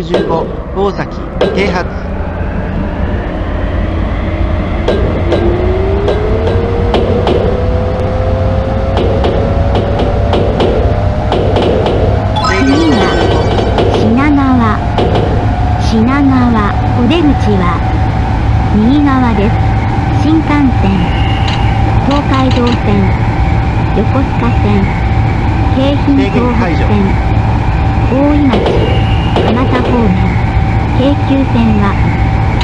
65大崎停発出口は右側です。新幹線東海道線横須賀線京浜東北線大井町。蒲田方面京急線は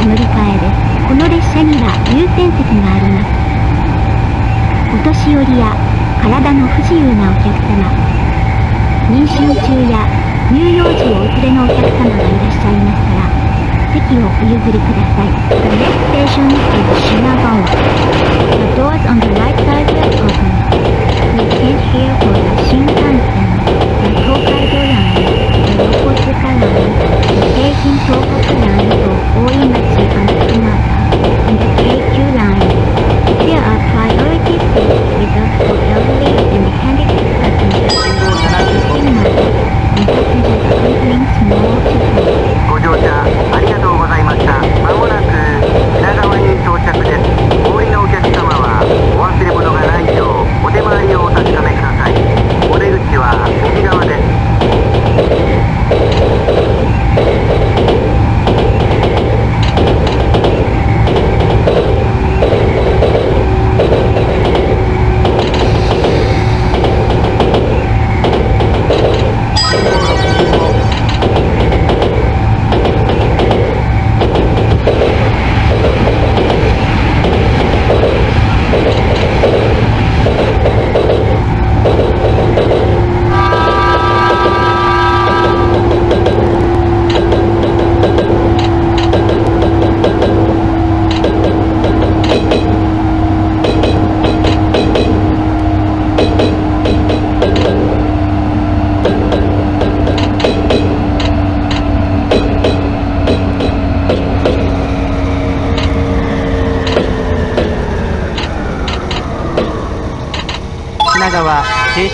乗り換えですこの列車には優先席がありますお年寄りや体の不自由なお客様妊娠中や乳幼児をお連れのお客様がいらっしゃいましたら席をお譲りください。The next station is Shinagawa. The doors on the right side are open. Please stand here for the more.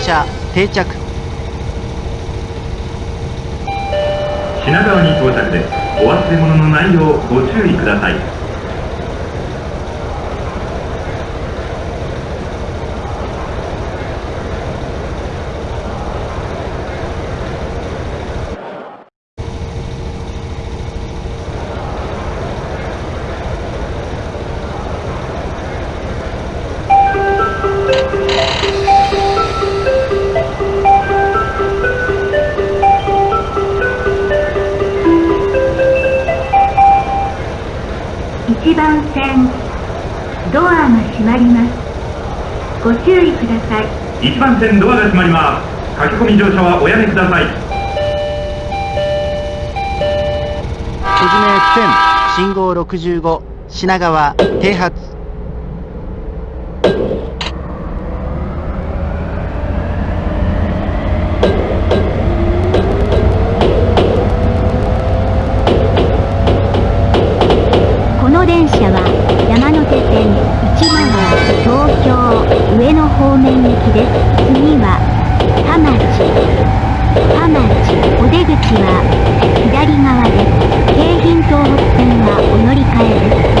車定着。品川に到着です。お忘れ物のないようご注意ください。番線ドアが閉まります。書き込み乗車はおやめください。小島屋線信号65品川停発この電車は山手線市川東京上野方面行きです次は田町田町お出口は左側です京浜東北線はお乗り換えです。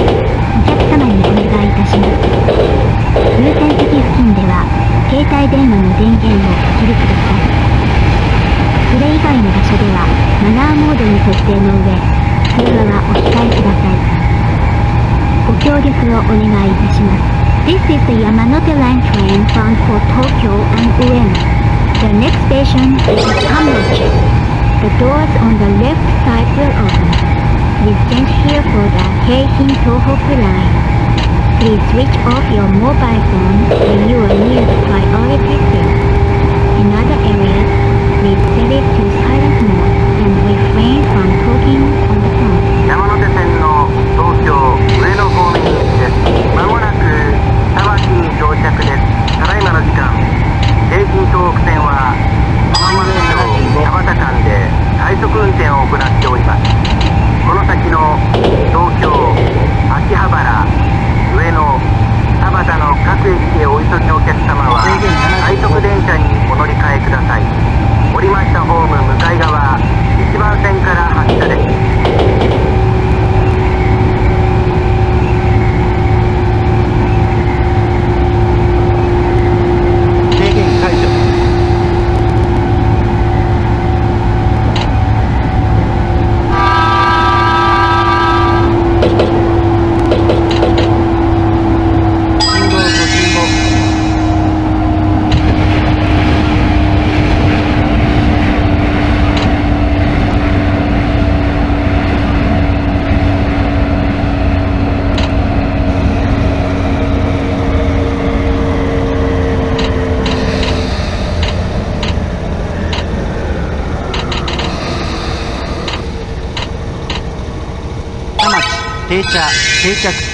お客様にお願いいたします。優先席付近では携帯電話の電源をお切りください。それ以外の場所ではマナーモードに設定の上通話はお控えください。ご協力をお願いいたします。This is the Yamanote Line train bound for Tokyo and Ueno. The next station is Kamachi. The doors on the left side will open. Please stand here for the Heihin Tohoku line. Please switch off your mobile phone when you are near the priority seat. In other areas, please set it to silent mode and refrain from talking on the phone. 山手線の東京上野方面 の時間京浜東北線は浜松町田畑間で快速運転を行っております。この先の東京秋葉原上野田端の各駅へお急ぎのお客様は快速電車にお乗り換えください降りました。ホーム向かい側1番線から発車です。定着田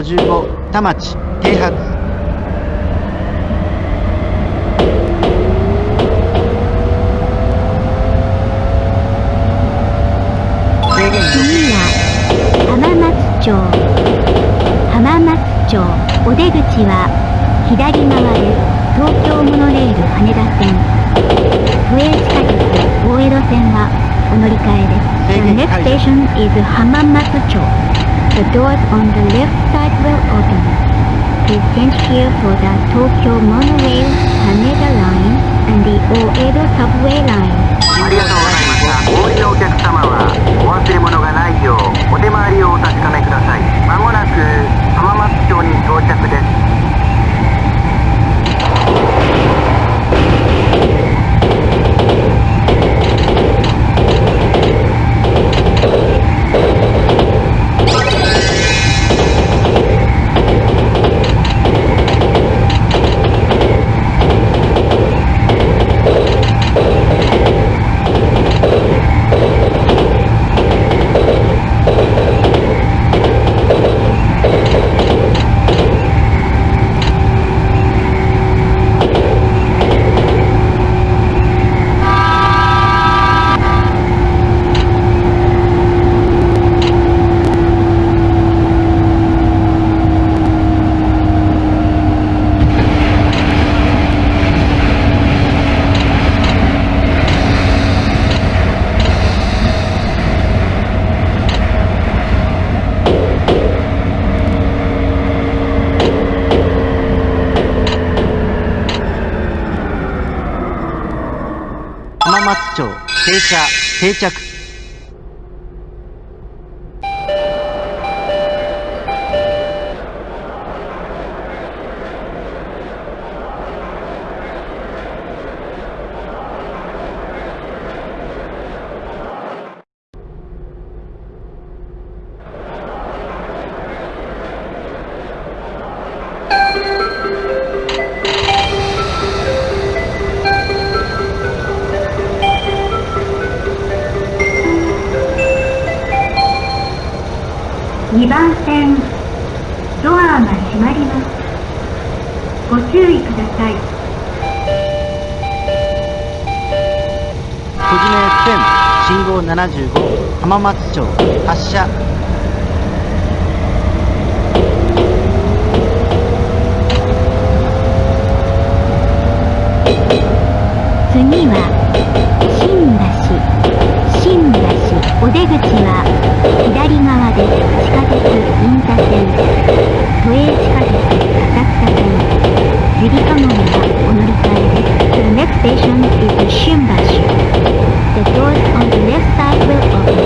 55田町停泊。次は浜松町浜松町お出口は左側です東京モノレール羽田線。都営地下鉄大江戸線はお乗り換えです。The next station is 浜松町。The doors on the left side will open Please change here for the Tokyo Monorail Haneda Line and the Oedo Subway Line ありがとうございましたお降りのお客様はお忘れ物がないようお手回りをお確かめくださいまもなく浜松町に到着です定着。番線ドアが閉まります。ご注意ください。小線信号75浜松町発車。次は新橋新橋お出口は左側です地下鉄銀座線都営地下鉄浅草線ゆりかもめはお乗り換えです The next station is 新橋 The doors on the left side will open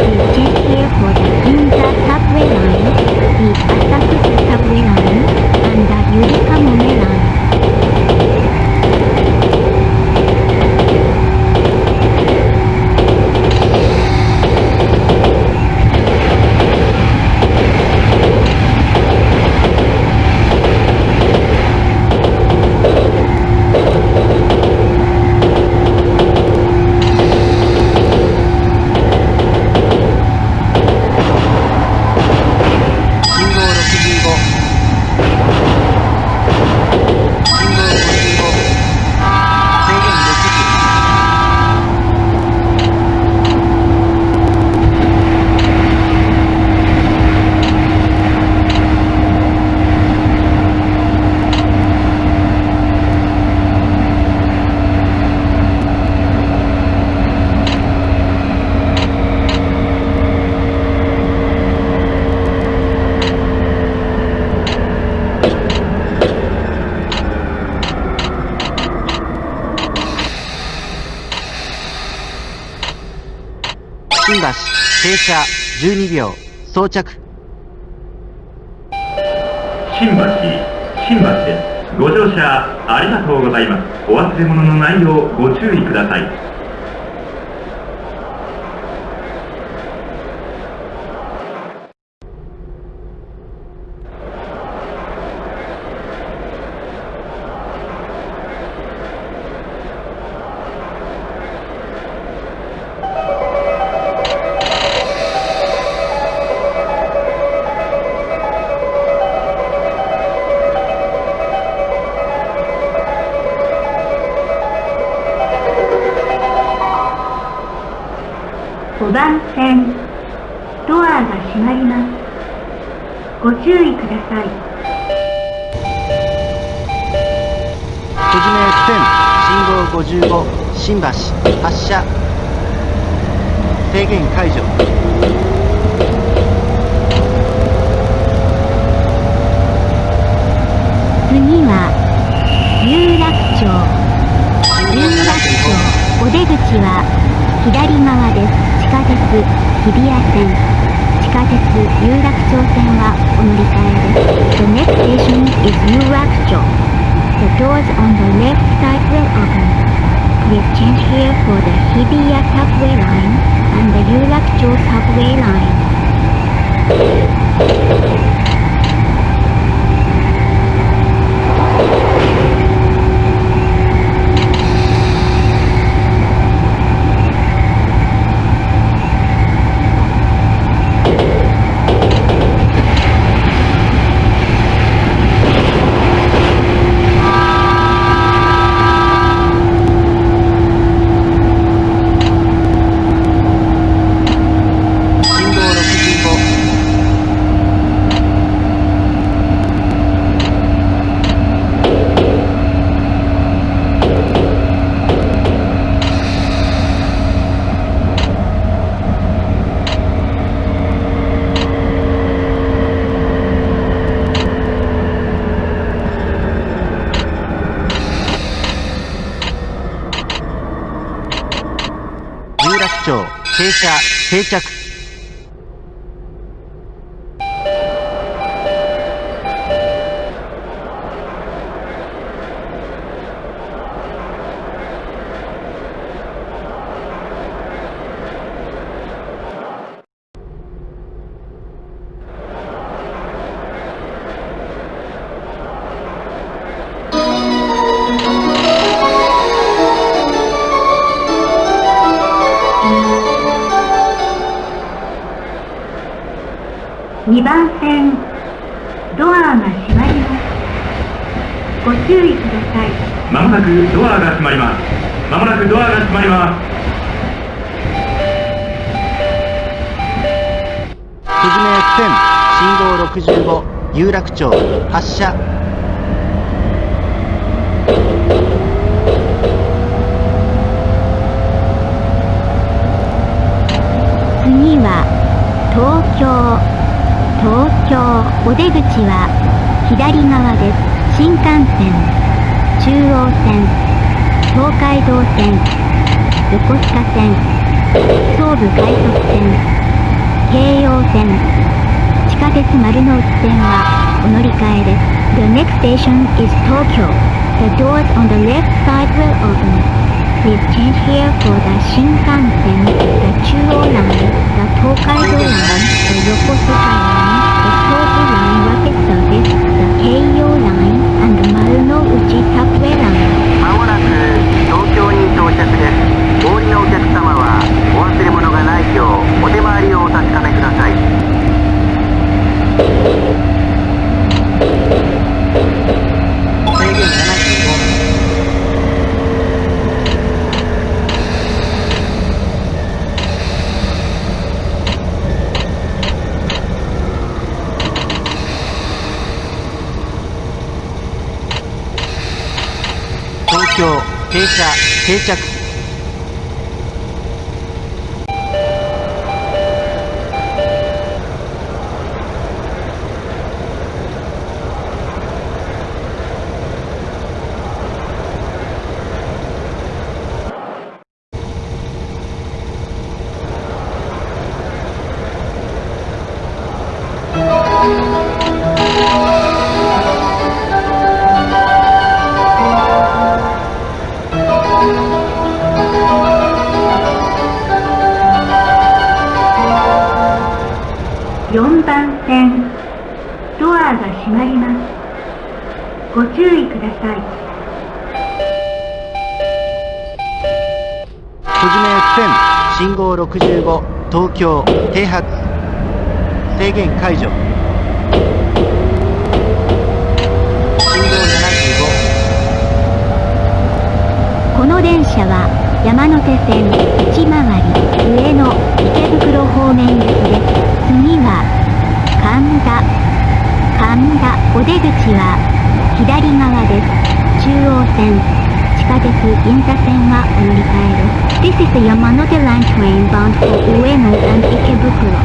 Please change here for the Ginza subway line the Asakusa subway line and the ゆりかもめ line 橋停車。12秒。装着。新橋新橋です。ご乗車ありがとうございます。お忘れ物のないようご注意ください。番線ドアが閉まります。ご注意ください。小締め1000信号55新橋発車。制限解除。次は有楽町。有楽町お出口は左側です。地下鉄日比谷線地下鉄有楽町線はお乗り換えです The next station is 有楽町 The doors on the left side will open Please change here for the Hibiya subway line and the 有楽町 subway line 信号65有楽町停車定着。まもなくドアが閉まりますまもなくドアが閉まります小締め1000信号65有楽町発車次は東京東京お出口は左側です。新幹線。中央線東海道線横須賀線総武快速線京葉線地下鉄丸ノ内線はお乗り換えです The next station is Tokyo The doors on the left side will open Please change here for the Shinkansen, the Chuo line, the Tokaido line, the Yokosuka line, Marunouchi subway line. まもなく東京に到着ですお降りのお客様はお忘れ物がないようお手回りをお確かめください制限75東京停車定着さい。小島駅線信号65東京停発制限解除。信号この電車は山手線内回り上野池袋方面行きです。次は神田神田お出口は左側です中央線地下鉄銀座線はお乗り換えです This is the Yamanote Line train bound for Ueno and Ikebukuro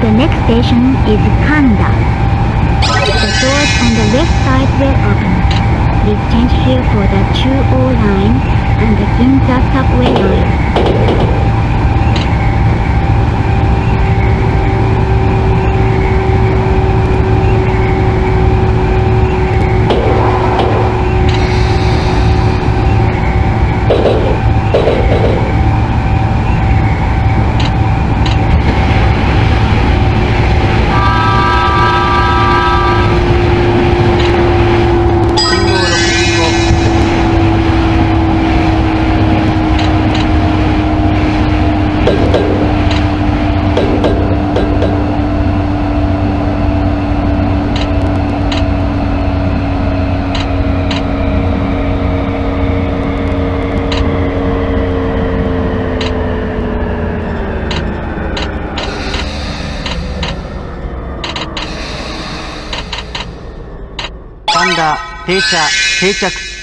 The next station is Kanda The doors on the left side will open Please change here for the Chuo line and the Ginza subway line. 信号65神田停車定着。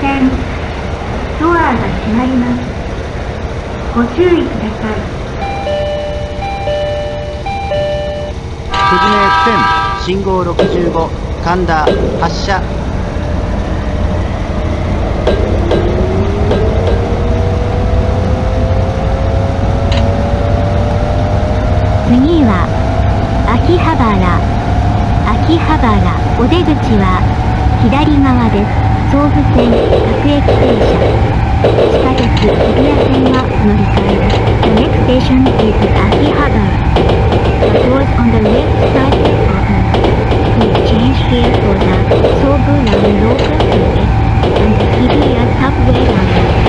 線ドアが閉まります。ご注意ください。小島駅線信号65神田発車。次は秋葉原。秋葉原お出口は左側です総武線各駅停車地下鉄日比谷線は乗り換えです The next station is 秋葉原 The doors on the left side are open Please change here for the 総武 line local service and the 日比谷 subway line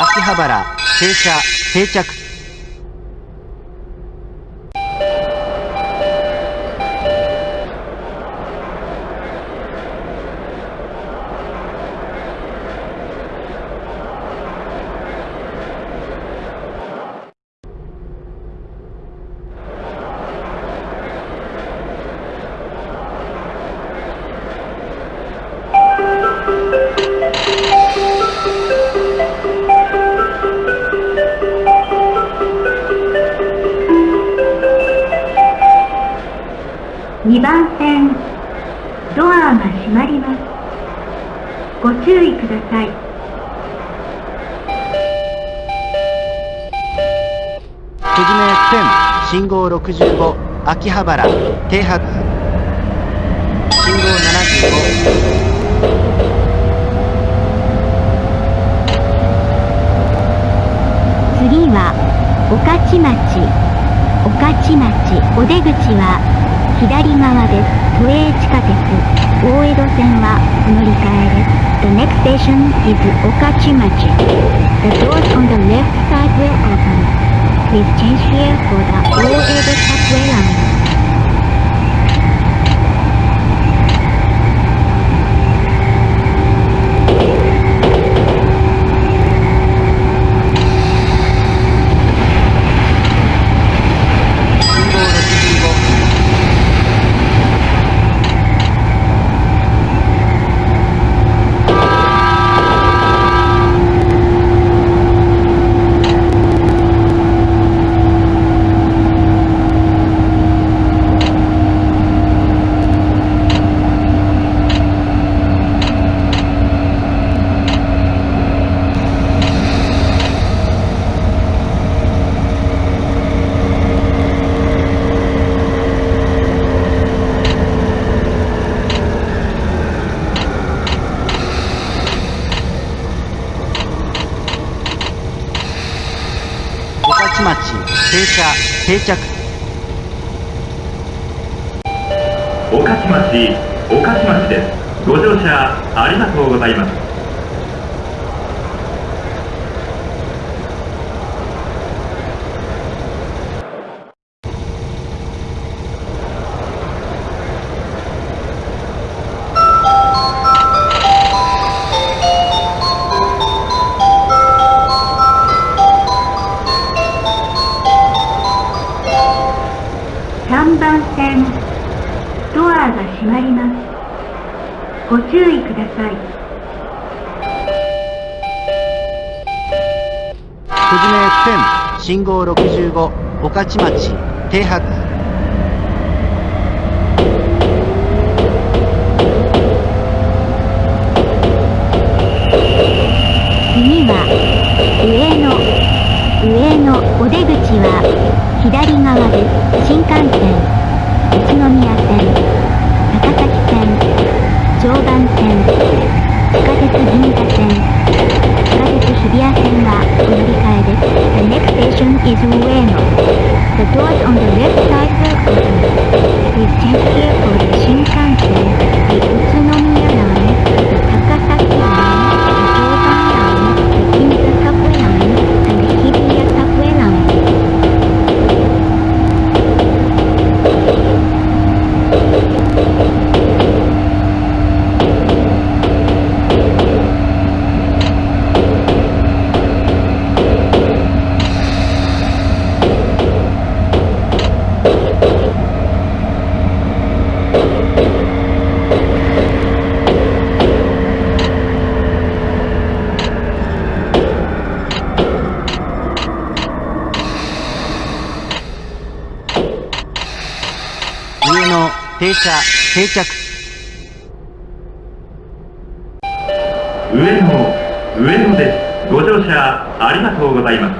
秋葉原停車定着。秋葉原停発信号75次は御徒町御徒町お出口は左側です都営地下鉄大江戸線は乗り換えです The next station is 御徒町 The doors on the left side will open Please change here for the 大江戸 subway line 町停車定着。御徒町御徒町です。ご乗車ありがとうございます。ご注意ください。久慈名線信号65御徒町停泊。次は上野上野お出口は左側です。新幹線 is Ueno The doors on the left side will open change here for the 新車定着。上野上野ですご乗車ありがとうございます山手線到着です。